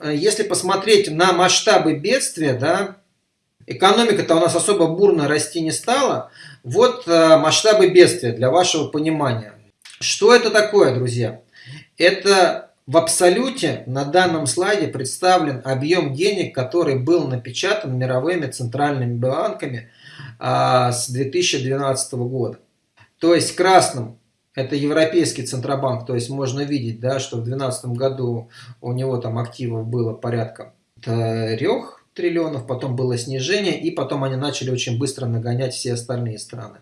э, если посмотреть на масштабы бедствия, да, экономика-то у нас особо бурно расти не стала. Вот э, масштабы бедствия для вашего понимания. Что это такое, друзья? Это в абсолюте на данном слайде представлен объем денег, который был напечатан мировыми центральными банками а, с 2012 года. То есть красным это Европейский Центробанк, то есть можно видеть, да, что в 2012 году у него там активов было порядка 3 триллионов, потом было снижение, и потом они начали очень быстро нагонять все остальные страны.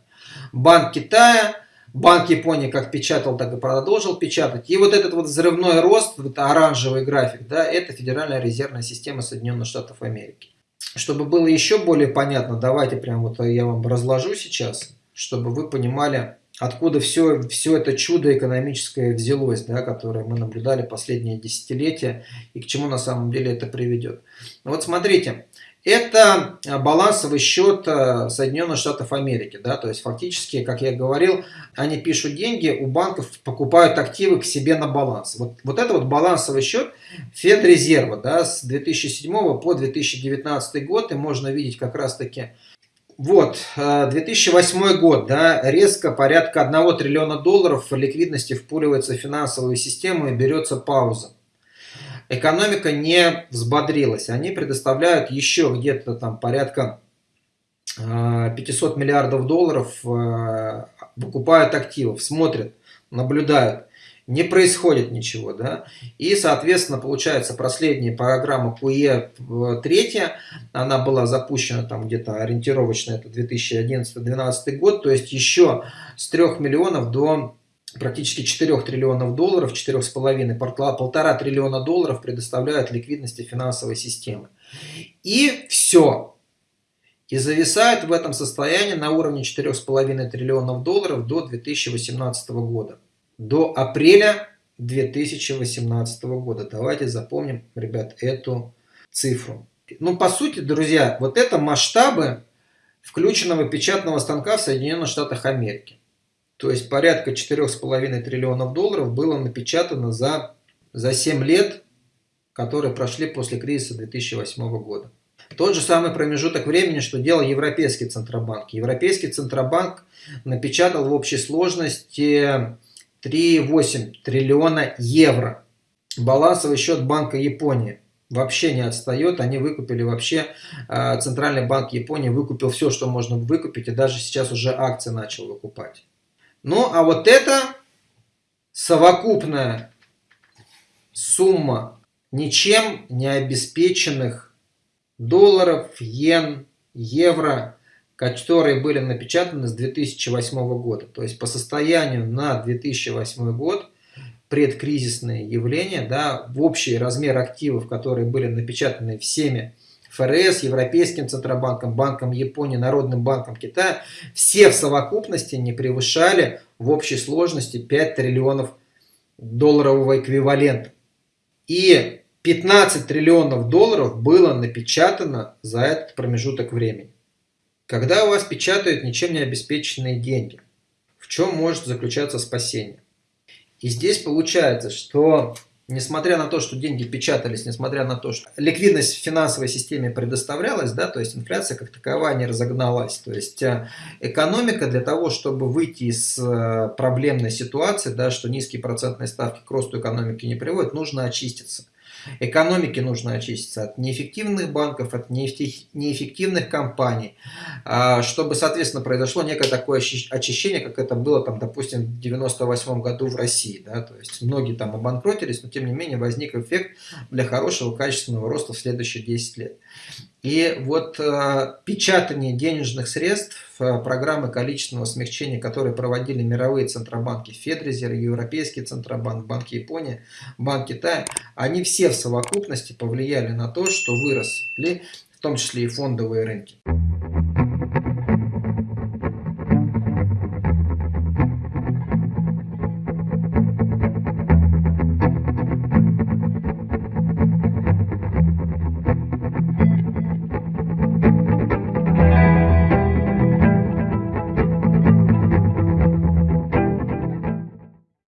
Банк Китая, Банк Японии как печатал, так и продолжил печатать. И вот этот вот взрывной рост, вот оранжевый график, да, это Федеральная резервная система Соединенных Штатов Америки. Чтобы было еще более понятно, давайте прям вот я вам разложу сейчас, чтобы вы понимали, откуда все, все это чудо экономическое взялось, да, которое мы наблюдали последние десятилетия, и к чему на самом деле это приведет. Вот смотрите, это балансовый счет э, Соединенных Штатов Америки. Да, то есть фактически, как я говорил, они пишут деньги, у банков покупают активы к себе на баланс. Вот, вот это вот балансовый счет Федрезерва да, с 2007 по 2019 год. И можно видеть как раз таки вот, 2008 э, год, да, резко порядка 1 триллиона долларов ликвидности впуливается в финансовую систему и берется пауза. Экономика не взбодрилась. Они предоставляют еще где-то там порядка 500 э, миллиардов долларов, э, выкупают активов, смотрят, наблюдают не происходит ничего, да, и, соответственно, получается, последняя программа ПУЕ третья, она была запущена там где-то ориентировочно, это 2011-2012 год, то есть еще с 3 миллионов до практически 4 триллионов долларов, 4,5, полтора триллиона долларов предоставляют ликвидности финансовой системы. И все. И зависает в этом состоянии на уровне 4,5 триллионов долларов до 2018 года до апреля 2018 года. Давайте запомним, ребят, эту цифру. Ну, по сути, друзья, вот это масштабы включенного печатного станка в Соединенных Штатах Америки. То есть порядка 4,5 триллионов долларов было напечатано за, за 7 лет, которые прошли после кризиса 2008 года. Тот же самый промежуток времени, что делал Европейский Центробанк. Европейский Центробанк напечатал в общей сложности 3,8 триллиона евро. Балансовый счет Банка Японии вообще не отстает. Они выкупили вообще, а, Центральный банк Японии выкупил все, что можно выкупить, и даже сейчас уже акции начал выкупать. Ну, а вот это совокупная сумма ничем не обеспеченных долларов, йен, евро, которые были напечатаны с 2008 года. То есть по состоянию на 2008 год предкризисные явления, да, в общий размер активов, которые были напечатаны всеми ФРС, Европейским Центробанком, Банком Японии, Народным банком Китая, все в совокупности не превышали в общей сложности 5 триллионов долларового эквивалента. И 15 триллионов долларов было напечатано за этот промежуток времени. Когда у вас печатают ничем не обеспеченные деньги, в чем может заключаться спасение? И здесь получается, что несмотря на то, что деньги печатались, несмотря на то, что ликвидность в финансовой системе предоставлялась, да, то есть инфляция как таковая не разогналась. То есть э, экономика для того, чтобы выйти из э, проблемной ситуации, да, что низкие процентные ставки к росту экономики не приводят, нужно очиститься. Экономике нужно очиститься от неэффективных банков, от неэффективных компаний, а, чтобы, соответственно, произошло некое такое очищение, как это было, там, допустим, в 98 году в России. Да? То есть многие там обанкротились, но тем не менее возник эффект для хорошего качественного роста в следующие 10 лет. И вот э, печатание денежных средств, э, программы количественного смягчения, которые проводили мировые центробанки, Федрезер, Европейский центробанк, Банк Японии, Банк Китая, они все совокупности повлияли на то, что выросли, в том числе и фондовые рынки.